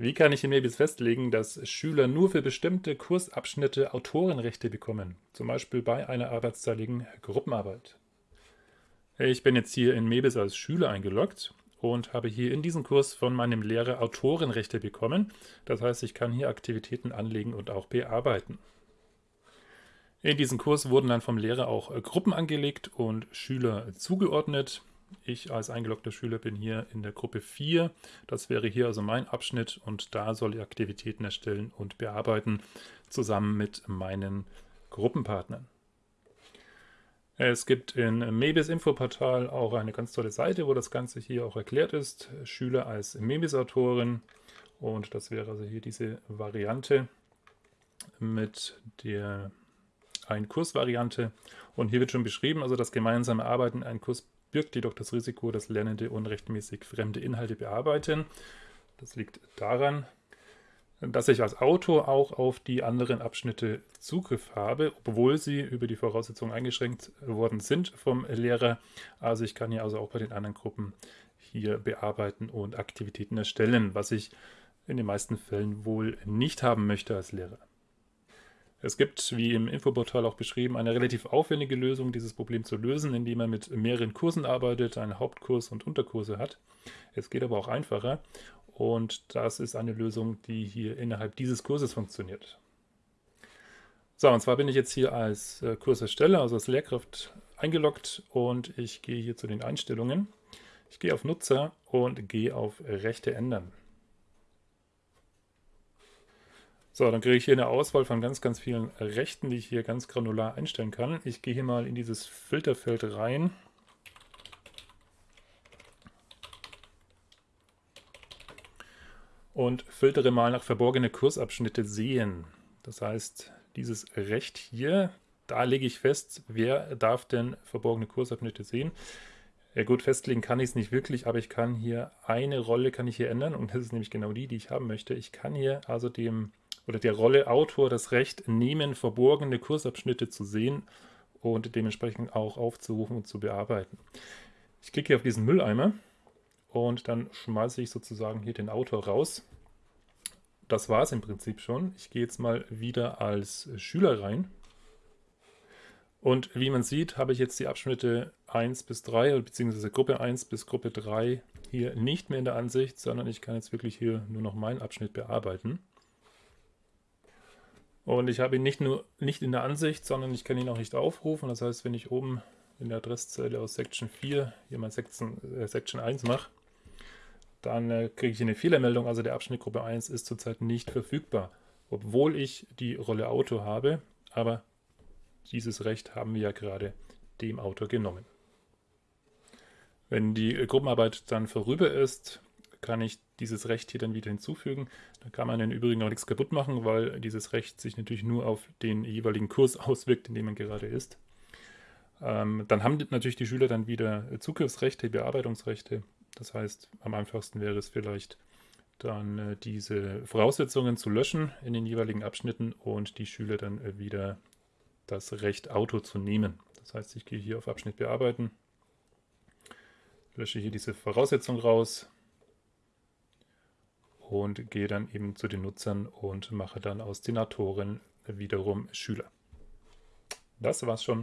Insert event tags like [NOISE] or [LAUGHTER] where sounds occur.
Wie kann ich in Mebis festlegen, dass Schüler nur für bestimmte Kursabschnitte Autorenrechte bekommen, zum Beispiel bei einer arbeitsteiligen Gruppenarbeit? Ich bin jetzt hier in Mebis als Schüler eingeloggt und habe hier in diesem Kurs von meinem Lehrer Autorenrechte bekommen. Das heißt, ich kann hier Aktivitäten anlegen und auch bearbeiten. In diesem Kurs wurden dann vom Lehrer auch Gruppen angelegt und Schüler zugeordnet. Ich als eingeloggter Schüler bin hier in der Gruppe 4. Das wäre hier also mein Abschnitt und da soll ich Aktivitäten erstellen und bearbeiten, zusammen mit meinen Gruppenpartnern. Es gibt in Mebis Infoportal auch eine ganz tolle Seite, wo das Ganze hier auch erklärt ist. Schüler als Mebis-Autorin und das wäre also hier diese Variante mit der Ein-Kurs-Variante. Und hier wird schon beschrieben, also das gemeinsame Arbeiten ein Kurs birgt jedoch das Risiko, dass Lernende unrechtmäßig fremde Inhalte bearbeiten. Das liegt daran, dass ich als Autor auch auf die anderen Abschnitte Zugriff habe, obwohl sie über die Voraussetzungen eingeschränkt worden sind vom Lehrer. Also ich kann hier also auch bei den anderen Gruppen hier bearbeiten und Aktivitäten erstellen, was ich in den meisten Fällen wohl nicht haben möchte als Lehrer. Es gibt, wie im Infoportal auch beschrieben, eine relativ aufwendige Lösung, dieses Problem zu lösen, indem man mit mehreren Kursen arbeitet, einen Hauptkurs und Unterkurse hat. Es geht aber auch einfacher und das ist eine Lösung, die hier innerhalb dieses Kurses funktioniert. So, und zwar bin ich jetzt hier als äh, Kursersteller, also als Lehrkraft eingeloggt und ich gehe hier zu den Einstellungen. Ich gehe auf Nutzer und gehe auf Rechte ändern. So, dann kriege ich hier eine Auswahl von ganz, ganz vielen Rechten, die ich hier ganz granular einstellen kann. Ich gehe hier mal in dieses Filterfeld rein. Und filtere mal nach verborgene Kursabschnitte sehen. Das heißt, dieses Recht hier, da lege ich fest, wer darf denn verborgene Kursabschnitte sehen. Ja gut, festlegen kann ich es nicht wirklich, aber ich kann hier eine Rolle kann ich hier ändern und das ist nämlich genau die, die ich haben möchte. Ich kann hier also dem oder der Rolle Autor das Recht nehmen, verborgene Kursabschnitte zu sehen und dementsprechend auch aufzurufen und zu bearbeiten. Ich klicke hier auf diesen Mülleimer und dann schmeiße ich sozusagen hier den Autor raus. Das war es im Prinzip schon. Ich gehe jetzt mal wieder als Schüler rein. Und wie man sieht, habe ich jetzt die Abschnitte 1 bis 3, beziehungsweise Gruppe 1 bis Gruppe 3 hier nicht mehr in der Ansicht, sondern ich kann jetzt wirklich hier nur noch meinen Abschnitt bearbeiten. Und ich habe ihn nicht nur nicht in der Ansicht, sondern ich kann ihn auch nicht aufrufen. Das heißt, wenn ich oben in der Adresszeile aus Section 4 hier mal Section, äh, Section 1 mache, dann äh, kriege ich eine Fehlermeldung. Also der Abschnitt Gruppe 1 ist zurzeit nicht verfügbar, obwohl ich die Rolle Autor habe. Aber dieses Recht haben wir ja gerade dem Autor genommen. Wenn die Gruppenarbeit dann vorüber ist, kann ich dieses Recht hier dann wieder hinzufügen. Da kann man im Übrigen auch nichts kaputt machen, weil dieses Recht sich natürlich nur auf den jeweiligen Kurs [LAUGHS] auswirkt, in dem man gerade ist. Ähm, dann haben natürlich die Schüler dann wieder Zugriffsrechte, Bearbeitungsrechte. Das heißt, am einfachsten wäre es vielleicht dann äh, diese Voraussetzungen zu löschen in den jeweiligen Abschnitten und die Schüler dann äh, wieder das Recht Auto zu nehmen. Das heißt, ich gehe hier auf Abschnitt bearbeiten, lösche hier diese Voraussetzung raus, und gehe dann eben zu den Nutzern und mache dann aus den Autoren wiederum Schüler. Das war's schon.